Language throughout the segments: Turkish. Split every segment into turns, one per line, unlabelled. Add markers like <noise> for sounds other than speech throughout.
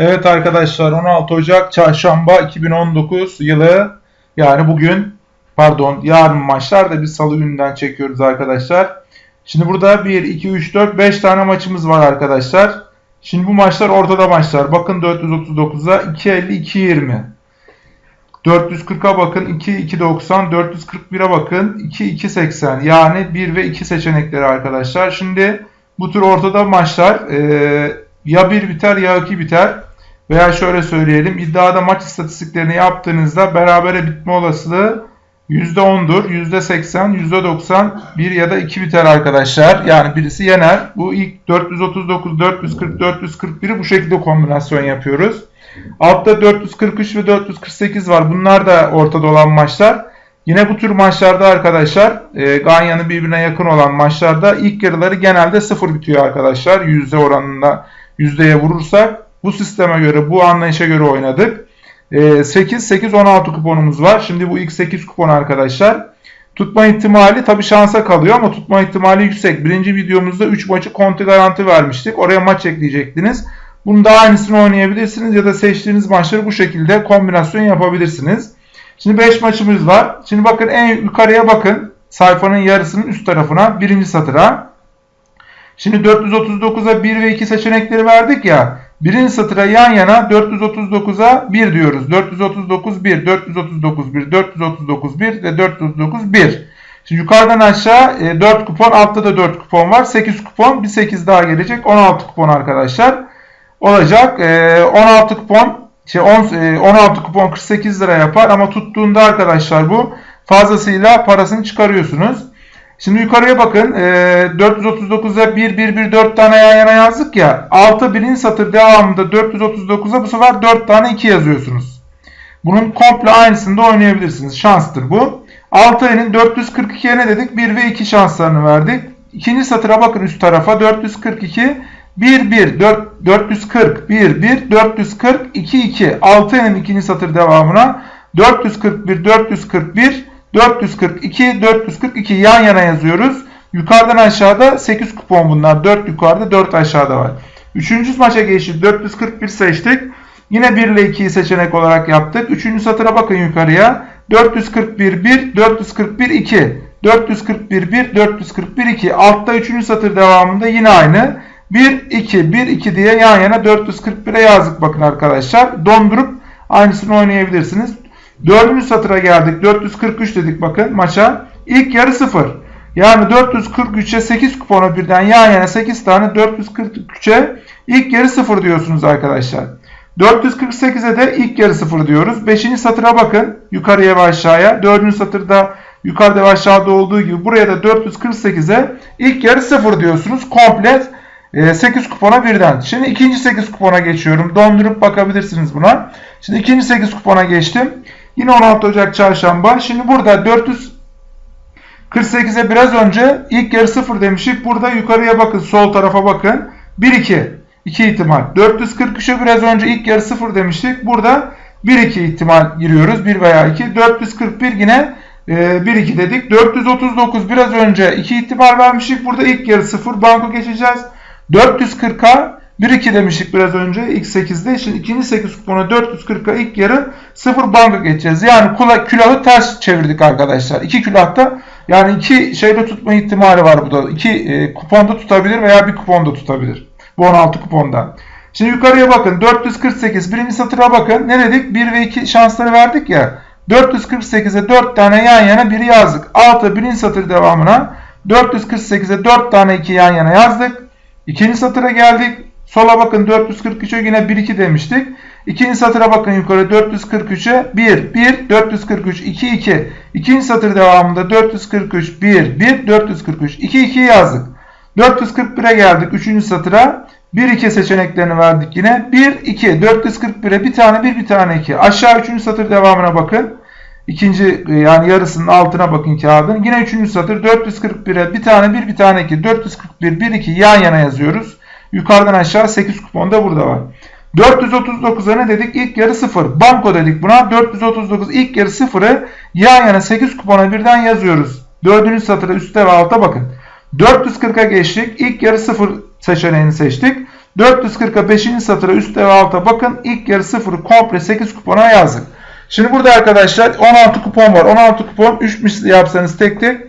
Evet arkadaşlar 16 Ocak Çarşamba 2019 yılı yani bugün pardon yarın maçlar da biz salı gününden çekiyoruz arkadaşlar. Şimdi burada 1, 2, 3, 4, 5 tane maçımız var arkadaşlar. Şimdi bu maçlar ortada maçlar. Bakın 439'a 2.50 2.20. 440'a bakın 2 2.90 441'e bakın 2 2.80 yani 1 ve 2 seçenekleri arkadaşlar. Şimdi bu tür ortada maçlar e, ya 1 biter ya 2 biter. Veya şöyle söyleyelim iddiada maç istatistiklerini yaptığınızda berabere bitme olasılığı %10'dur. %80, %90 1 ya da 2 biter arkadaşlar. Yani birisi yener. Bu ilk 439, 440, 441'i bu şekilde kombinasyon yapıyoruz. Altta 443 ve 448 var. Bunlar da ortada olan maçlar. Yine bu tür maçlarda arkadaşlar e, Ganyan'ı birbirine yakın olan maçlarda ilk yarıları genelde 0 bitiyor arkadaşlar. Yüzde oranında yüzdeye vurursak bu sisteme göre bu anlayışa göre oynadık. E, 8 8 16 kuponumuz var. Şimdi bu ilk 8 kupon arkadaşlar. Tutma ihtimali tabi şansa kalıyor ama tutma ihtimali yüksek. Birinci videomuzda 3 maçı konti garanti vermiştik. Oraya maç ekleyecektiniz. Bunu da aynısını oynayabilirsiniz ya da seçtiğiniz maçları bu şekilde kombinasyon yapabilirsiniz. Şimdi 5 maçımız var. Şimdi bakın en yukarıya bakın. Sayfanın yarısının üst tarafına birinci satıra. Şimdi 439'a 1 ve 2 seçenekleri verdik ya. Birinci satıra yan yana 439'a 1 diyoruz. 439 1, 439 1, 439 1 ve 439 1. Şimdi yukarıdan aşağı 4 kupon, altta da 4 kupon var. 8 kupon, bir 8 daha gelecek. 16 kupon arkadaşlar olacak. 16 kupon şey 16 kupon 48 lira yapar ama tuttuğunda arkadaşlar bu fazlasıyla parasını çıkarıyorsunuz. Şimdi yukarıya bakın. E, 439'a 1 1 1 4 tane yan yana yazdık ya. 6 birinci satır devamında 439'a bu sefer 4 tane 2 yazıyorsunuz. Bunun komple aynısını da oynayabilirsiniz. Şanstır bu. 6'nın 442'ye ne dedik? 1 ve 2 şanslarını verdik. İkinci satıra bakın üst tarafa 442 1 1 4 440 1 1 440 2 2 6'nın ikinci satır devamına 441 441 442, 442 yan yana yazıyoruz. Yukarıdan aşağıda 8 kupon bunlar. 4 yukarıda 4 aşağıda var. Üçüncü maça geçtik. 441 seçtik. Yine 1 ile 2'yi seçenek olarak yaptık. Üçüncü satıra bakın yukarıya. 441 1, 441 2. 441 1, 441 2. Altta üçüncü satır devamında yine aynı. 1 2 1 2 diye yan yana 441'e yazdık bakın arkadaşlar. Dondurup aynısını oynayabilirsiniz. Dördüncü satıra geldik. 443 dedik bakın maça. İlk yarı 0. Yani 443'e 8 kuponu birden yan yana 8 tane 443'e ilk yarı 0 diyorsunuz arkadaşlar. 448'e de ilk yarı 0 diyoruz. 5. satıra bakın. Yukarıya ve aşağıya. 4. satırda yukarıda ve aşağıda olduğu gibi buraya da 448'e ilk yarı 0 diyorsunuz. Komplet 8 kupona birden. Şimdi ikinci 8 kupona geçiyorum. Dondurup bakabilirsiniz buna. Şimdi ikinci 8 kupona geçtim. Yine 16 Ocak çarşamba. Şimdi burada 448'e biraz önce ilk yarı 0 demiştik. Burada yukarıya bakın. Sol tarafa bakın. 1-2. 2 ihtimal. 443'e biraz önce ilk yarı 0 demiştik. Burada 1-2 ihtimal giriyoruz. 1 veya 2. 441 yine 1-2 dedik. 439 biraz önce 2 ihtimal vermiştik. Burada ilk yarı 0. Banko geçeceğiz. 440'a 1-2 demiştik biraz önce ilk 8'de. Şimdi ikinci 8 kupona 440'a ilk yarı 0 banka geçeceğiz. Yani kula, külahı ters çevirdik arkadaşlar. İki külahta yani iki şeyde tutma ihtimali var bu da. İki e, kuponda tutabilir veya bir kuponda tutabilir. Bu 16 kuponda. Şimdi yukarıya bakın. 448 birinci satıra bakın. Ne dedik? 1 ve 2 şansları verdik ya. 448'e 4 tane yan yana 1 yazdık. 6 birinci satır devamına 448'e 4 tane 2 yan yana yazdık. İkinci satıra geldik. Sola bakın 443'e yine 1-2 demiştik. İkinci satıra bakın yukarı 443'e 1, 1, 443, 2, 2. İkinci satır devamında 443, 1, 1, 443, 2, 2 yazdık. 441'e geldik. Üçüncü satıra 1, 2 seçeneklerini verdik yine. 1, 2, 441'e bir tane 1, bir tane 2. Aşağı üçüncü satır devamına bakın. İkinci yani yarısının altına bakın kağıdın. Yine üçüncü satır 441'e bir tane 1, bir tane 2. 441, 1, 2 yan yana yazıyoruz. Yukarıdan aşağı 8 kupon da burada var. 439'a ne dedik? İlk yarı 0. Banko dedik buna. 439 ilk yarı 0'ı yan yana 8 kupona birden yazıyoruz. Dördüncü satıra üstte ve altta bakın. 440'a geçtik. İlk yarı 0 seçeneğini seçtik. 440'a 5. satıra üstte ve alta bakın. İlk yarı 0'ı komple 8 kupona yazdık. Şimdi burada arkadaşlar 16 kupon var. 16 kupon 3 misli yapsanız tek tek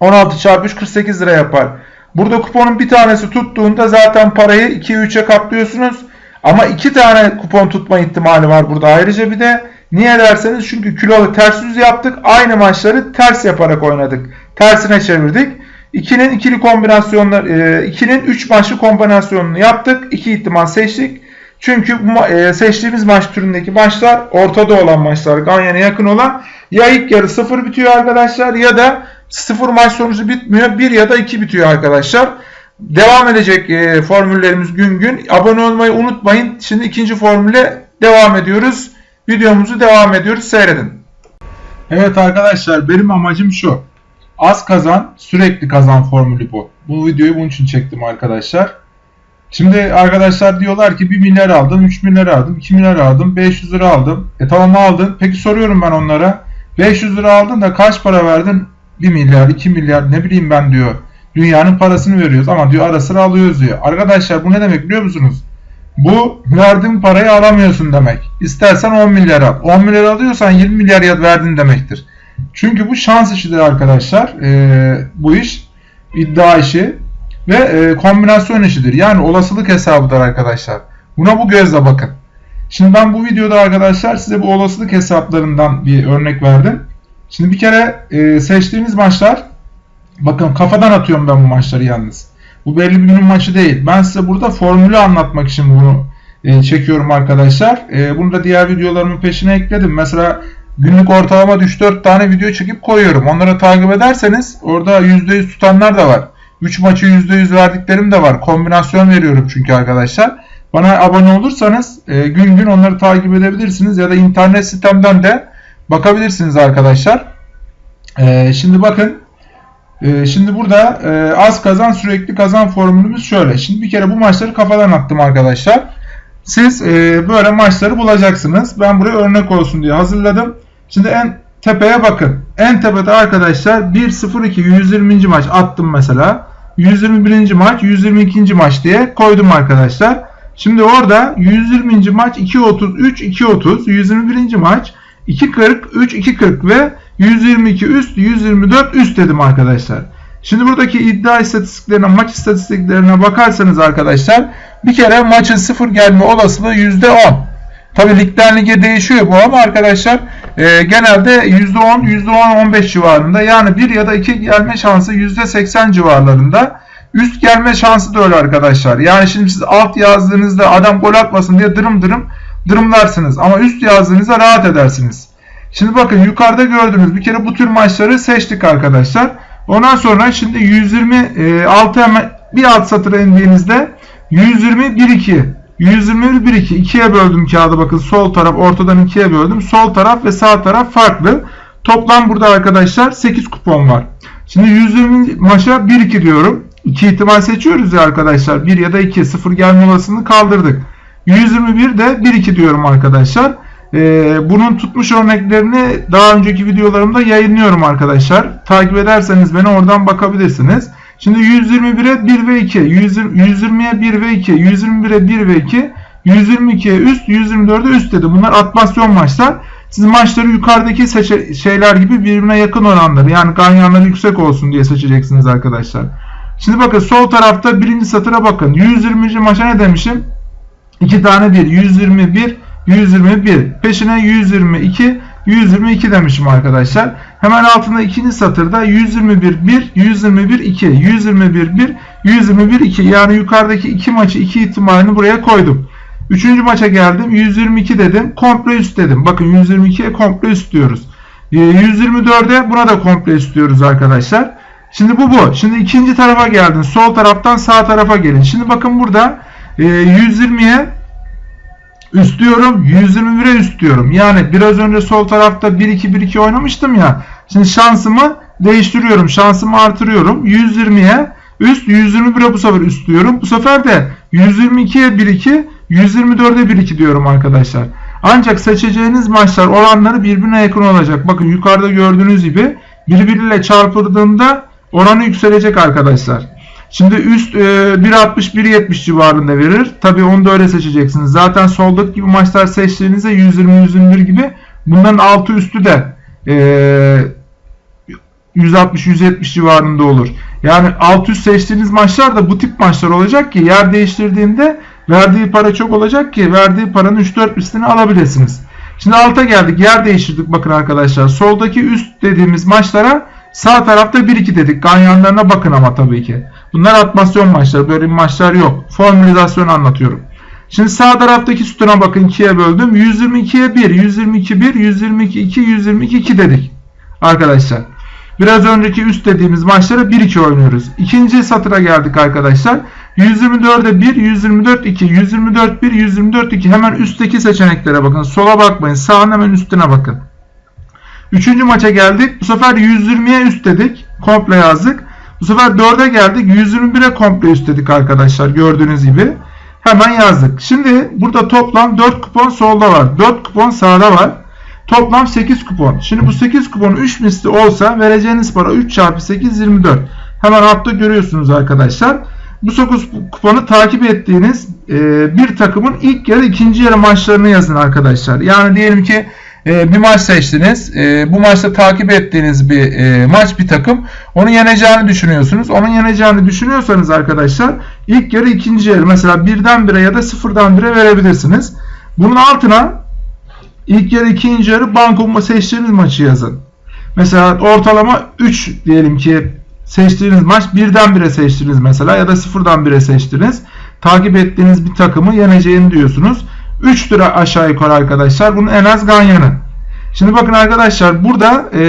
16 çarpı 3 48 lira yapar. Burada kuponun bir tanesi tuttuğunda zaten parayı 2'ye 3'e katlıyorsunuz. Ama iki tane kupon tutma ihtimali var burada ayrıca bir de. Niye derseniz çünkü kilolu ters yüz yaptık. Aynı maçları ters yaparak oynadık. Tersine çevirdik. 2'nin ikili kombinasyonlar 2'nin 3 maçlı kombinasyonunu yaptık. 2 ihtimal seçtik. Çünkü e, seçtiğimiz maç türündeki maçlar ortada olan maçlar. Ganyan'a yakın olan ya ilk yarı 0 bitiyor arkadaşlar ya da 0 maç sonucu bitmiyor. 1 ya da 2 bitiyor arkadaşlar. Devam edecek e, formüllerimiz gün gün. Abone olmayı unutmayın. Şimdi ikinci formüle devam ediyoruz. Videomuzu devam ediyoruz. Seyredin. Evet arkadaşlar benim amacım şu. Az kazan sürekli kazan formülü bu. Bu videoyu bunun için çektim arkadaşlar. Şimdi arkadaşlar diyorlar ki 1 milyar aldım, 3 milyar aldım, 2 milyar aldım, 500 lira aldım. E tamam aldın. Peki soruyorum ben onlara. 500 lira aldın da kaç para verdin? 1 milyar, 2 milyar ne bileyim ben diyor. Dünyanın parasını veriyoruz ama diyor ara sıra alıyoruz diyor. Arkadaşlar bu ne demek biliyor musunuz? Bu verdiğin parayı alamıyorsun demek. İstersen 10 milyar al. 10 milyar alıyorsan 20 milyar verdin demektir. Çünkü bu şans işidir arkadaşlar. Ee, bu iş iddia işi ve e, kombinasyon işidir. Yani olasılık hesabıdır arkadaşlar. Buna bu gözle bakın. Şimdi ben bu videoda arkadaşlar size bu olasılık hesaplarından bir örnek verdim. Şimdi bir kere e, seçtiğiniz maçlar bakın kafadan atıyorum ben bu maçları yalnız. Bu belli bir günün maçı değil. Ben size burada formülü anlatmak için bunu e, çekiyorum arkadaşlar. E, bunu da diğer videolarımın peşine ekledim. Mesela günlük ortalama 3-4 tane video çekip koyuyorum. Onları takip ederseniz orada %100 tutanlar da var. 3 maçı %100 verdiklerim de var. Kombinasyon veriyorum çünkü arkadaşlar. Bana abone olursanız e, gün gün onları takip edebilirsiniz ya da internet sitemden de bakabilirsiniz arkadaşlar. E, şimdi bakın e, şimdi burada e, az kazan sürekli kazan formülümüz şöyle. Şimdi bir kere bu maçları kafadan attım arkadaşlar. Siz e, böyle maçları bulacaksınız. Ben buraya örnek olsun diye hazırladım. Şimdi en tepeye bakın. En tepede arkadaşlar 1-0-2 120. maç attım mesela. 121. maç 122. maç diye koydum arkadaşlar. Şimdi orada 120. maç 2.33 2.30 121. maç 2.40 3 2.40 ve 122 üst 124 üst dedim arkadaşlar. Şimdi buradaki iddia istatistiklerine maç istatistiklerine bakarsanız arkadaşlar bir kere maçın sıfır gelme olasılığı %10. Tabi ligden lige değişiyor bu ama arkadaşlar e, genelde %10, %10-15 civarında yani 1 ya da 2 gelme şansı %80 civarlarında. Üst gelme şansı da öyle arkadaşlar. Yani şimdi siz alt yazdığınızda adam gol atmasın diye dırım dırım dırımlarsınız. Ama üst yazdığınızda rahat edersiniz. Şimdi bakın yukarıda gördüğünüz bir kere bu tür maçları seçtik arkadaşlar. Ondan sonra şimdi 126 hemen bir alt satıra indiğinizde 120 1 2 121 1 2 ikiye böldüm kağıdı bakın sol taraf ortadan ikiye böldüm. Sol taraf ve sağ taraf farklı. Toplam burada arkadaşlar 8 kupon var. Şimdi 120 maça 1 2 diyorum. 2 ihtimal seçiyoruz ya arkadaşlar. 1 ya da 2 0 gelme olasılığını kaldırdık. 121 de 1 2 diyorum arkadaşlar. Ee, bunun tutmuş örneklerini daha önceki videolarımda yayınlıyorum arkadaşlar. Takip ederseniz beni oradan bakabilirsiniz. Şimdi 121'e 1 ve 2, 120'ye 1 ve 2, 121'e 1 ve 2, 122'ye üst, 124'e üst dedi. Bunlar atmasyon maçlar. Siz maçları yukarıdaki şeyler gibi birbirine yakın oranları yani ganyanları yüksek olsun diye seçeceksiniz arkadaşlar. Şimdi bakın sol tarafta birinci satıra bakın. 120. maça ne demişim? 2 tane 1. 121, 121. Peşine 122, 122 demişim arkadaşlar. Hemen altında ikinci satırda 121 1, 121 2, 121 1, 121 2. Yani yukarıdaki iki maçı iki ihtimalini buraya koydum. Üçüncü maça geldim. 122 dedim. Komple üst dedim. Bakın 122'ye komple üst diyoruz. 124'e ee, buna da komple üst diyoruz arkadaşlar. Şimdi bu bu. Şimdi ikinci tarafa geldin. Sol taraftan sağ tarafa gelin. Şimdi bakın burada 120'ye üst diyorum. 121'e üst diyorum. Yani biraz önce sol tarafta 1-2-1-2 oynamıştım ya. Şimdi şansımı değiştiriyorum. Şansımı artırıyorum. 120'ye üst 121'e bu sefer üst diyorum. Bu sefer de 122'ye 1-2 124'e 1-2 diyorum arkadaşlar. Ancak seçeceğiniz maçlar oranları birbirine yakın olacak. Bakın yukarıda gördüğünüz gibi birbiriyle çarpıldığında oranı yükselecek arkadaşlar. Şimdi üst e, 1.60-1.70 civarında verir. Tabi onu da öyle seçeceksiniz. Zaten soldaki gibi maçlar seçtiğinizde 120-121 gibi bunların altı üstü de e, 160-170 civarında olur. Yani alt üst seçtiğiniz maçlar da bu tip maçlar olacak ki yer değiştirdiğinde verdiği para çok olacak ki verdiği paranın 3-4 üstünü alabilirsiniz. Şimdi alta geldik. Yer değiştirdik bakın arkadaşlar. Soldaki üst dediğimiz maçlara sağ tarafta 1-2 dedik. Ganyanlarına bakın ama tabii ki. Bunlar atmasyon maçları. Böyle maçlar yok. Formülizasyon anlatıyorum. Şimdi sağ taraftaki sütuna bakın 2'ye böldüm. 122'ye 1, 122 1, 122 2, 122 2 dedik. Arkadaşlar. Biraz önceki üst dediğimiz maçlara 1-2 oynuyoruz. İkinci satıra geldik arkadaşlar. 124'e 1, 124 2, 124 1, 124 2. Hemen üstteki seçeneklere bakın. Sola bakmayın. Sağın hemen üstüne bakın. Üçüncü maça geldik. Bu sefer 120'ye üst dedik. Komple yazdık. Bu sefer 4'e geldik. 121'e komple üst dedik arkadaşlar. Gördüğünüz gibi. Hemen yazdık. Şimdi burada toplam 4 kupon solda var. 4 kupon sağda var. Toplam 8 kupon. Şimdi bu 8 kupon 3 misli olsa vereceğiniz para 3 çarpı 8 24. Hemen altta görüyorsunuz arkadaşlar. Bu 9 kuponu takip ettiğiniz e, bir takımın ilk yarı ikinci yarı maçlarını yazın arkadaşlar. Yani diyelim ki e, bir maç seçtiniz. E, bu maçta takip ettiğiniz bir e, maç bir takım. Onu yeneceğini düşünüyorsunuz. Onun yeneceğini düşünüyorsanız arkadaşlar ilk yarı ikinci yarı mesela birden bire ya da sıfırdan bire verebilirsiniz. Bunun altına ilk yarı ikinci yarı banko seçtiğiniz maçı yazın. Mesela ortalama 3 diyelim ki seçtiğiniz maç birden bire seçtiniz mesela ya da sıfırdan bire seçtiniz. Takip ettiğiniz bir takımı yeneceğini diyorsunuz. 3 lira aşağı yukarı arkadaşlar. Bunun en az ganyanı. Şimdi bakın arkadaşlar burada e,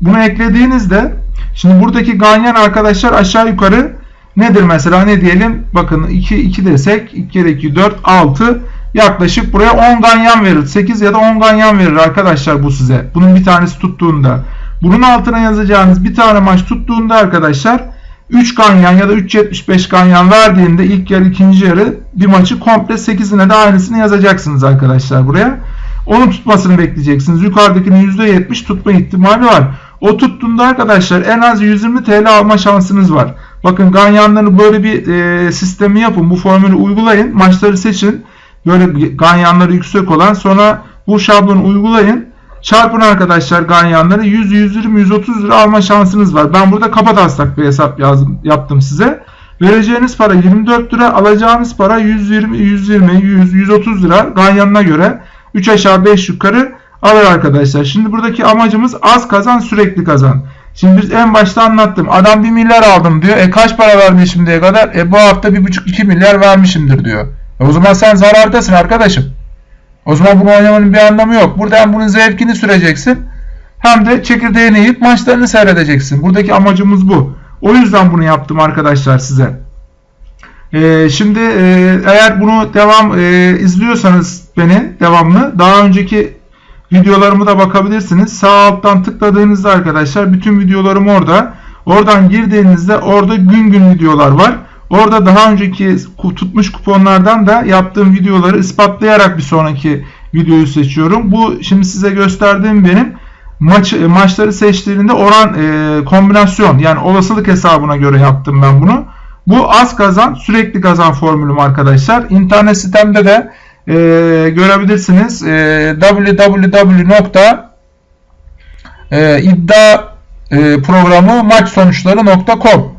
bunu eklediğinizde şimdi buradaki ganyan arkadaşlar aşağı yukarı nedir mesela ne diyelim bakın 2 2 desek 2 kere 2 4 6 yaklaşık buraya 10 ganyan verir. 8 ya da 10 ganyan verir arkadaşlar bu size. Bunun bir tanesi tuttuğunda. Bunun altına yazacağınız bir tane maç tuttuğunda arkadaşlar 3 ganyan ya da 3.75 ganyan verdiğinde ilk yarı ikinci yarı bir maçı komple 8'ine de aynısını yazacaksınız arkadaşlar buraya. Onun tutmasını bekleyeceksiniz. Yukarıdakinin %70 tutma ihtimali var. O tuttuğunda arkadaşlar en az 120 TL alma şansınız var. Bakın ganyanları böyle bir e, sistemi yapın. Bu formülü uygulayın. Maçları seçin. Böyle ganyanları yüksek olan sonra bu şablonu uygulayın. Çarpın arkadaşlar ganyanları 100, 120, 130 lira alma şansınız var. Ben burada kapataslak bir hesap yazdım, yaptım size. Vereceğiniz para 24 lira, alacağınız para 120, 120, 100, 130 lira ganyanına göre 3 aşağı 5 yukarı alır arkadaşlar. Şimdi buradaki amacımız az kazan sürekli kazan. Şimdi biz en başta anlattım. Adam 1 milyar aldım diyor. E kaç para verdi şimdiye kadar? E bu hafta 1,5-2 milyar vermişimdir diyor. E o zaman sen zarardasın arkadaşım. O zaman bunu oynamanın bir anlamı yok. Burada hem bunun zevkini süreceksin hem de çekirdeğini yiyip maçlarını seyredeceksin. Buradaki amacımız bu. O yüzden bunu yaptım arkadaşlar size. Ee, şimdi e, eğer bunu devam e, izliyorsanız beni devamlı daha önceki videolarımı da bakabilirsiniz. Sağ alttan tıkladığınızda arkadaşlar bütün videolarım orada. Oradan girdiğinizde orada gün gün videolar var. Orada daha önceki tutmuş kuponlardan da yaptığım videoları ispatlayarak bir sonraki videoyu seçiyorum. Bu şimdi size gösterdiğim benim maç maçları seçtiğinde oran e, kombinasyon yani olasılık hesabına göre yaptım ben bunu. Bu az kazan sürekli kazan formülüm arkadaşlar. İnternet sitemde de e, görebilirsiniz. E, www.iddia e,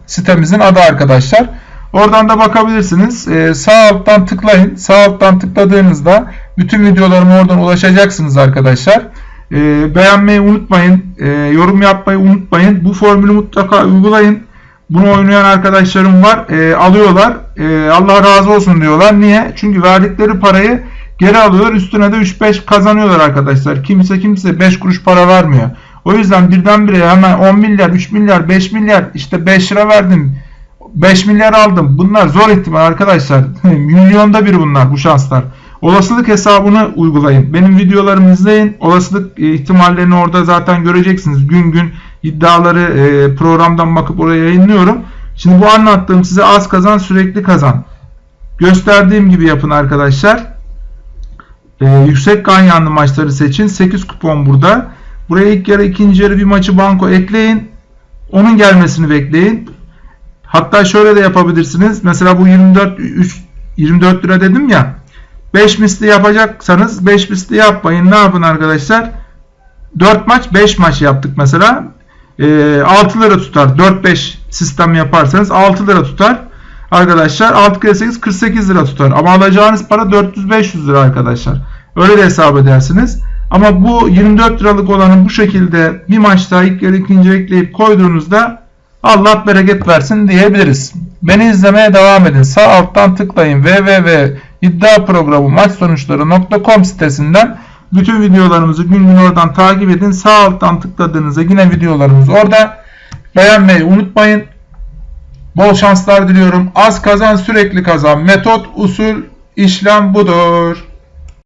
sitemizin adı arkadaşlar. Oradan da bakabilirsiniz. Ee, sağ alttan tıklayın. Sağ alttan tıkladığınızda bütün videolarıma oradan ulaşacaksınız arkadaşlar. Ee, beğenmeyi unutmayın. Ee, yorum yapmayı unutmayın. Bu formülü mutlaka uygulayın. Bunu oynayan arkadaşlarım var. Ee, alıyorlar. Ee, Allah razı olsun diyorlar. Niye? Çünkü verdikleri parayı geri alıyorlar. Üstüne de 3-5 kazanıyorlar arkadaşlar. Kimse kimse 5 kuruş para vermiyor. O yüzden birdenbire hemen 10 milyar, 3 milyar, 5 milyar işte 5 lira verdim 5 milyar aldım. Bunlar zor ihtimal arkadaşlar. <laughs> Milyonda bir bunlar bu şanslar. Olasılık hesabını uygulayın. Benim videolarımı izleyin. Olasılık e, ihtimallerini orada zaten göreceksiniz. Gün gün iddiaları e, programdan bakıp oraya yayınlıyorum. Şimdi bu anlattığım size az kazan sürekli kazan. Gösterdiğim gibi yapın arkadaşlar. Ee, yüksek ganyanlı maçları seçin. 8 kupon burada. Buraya ilk yarı ikinci yarı bir maçı banko ekleyin. Onun gelmesini bekleyin. Hatta şöyle de yapabilirsiniz. Mesela bu 24 3 24 lira dedim ya. 5 misli yapacaksanız 5 misli yapmayın. Ne yapın arkadaşlar? 4 maç 5 maç yaptık mesela. E, 6 lira tutar. 4-5 sistem yaparsanız 6 lira tutar. Arkadaşlar 6 kere 8 48 lira tutar. Ama alacağınız para 400-500 lira arkadaşlar. Öyle de hesap edersiniz. Ama bu 24 liralık olanı bu şekilde bir maçta ilk yarı ikinci ekleyip koyduğunuzda Allah bereket versin diyebiliriz. Beni izlemeye devam edin. Sağ alttan tıklayın www.iddiaprogramu sitesinden bütün videolarımızı gün gün oradan takip edin. Sağ alttan tıkladığınızda yine videolarımız orada. Beğenmeyi unutmayın. Bol şanslar diliyorum. Az kazan sürekli kazan. Metot, usul, işlem budur.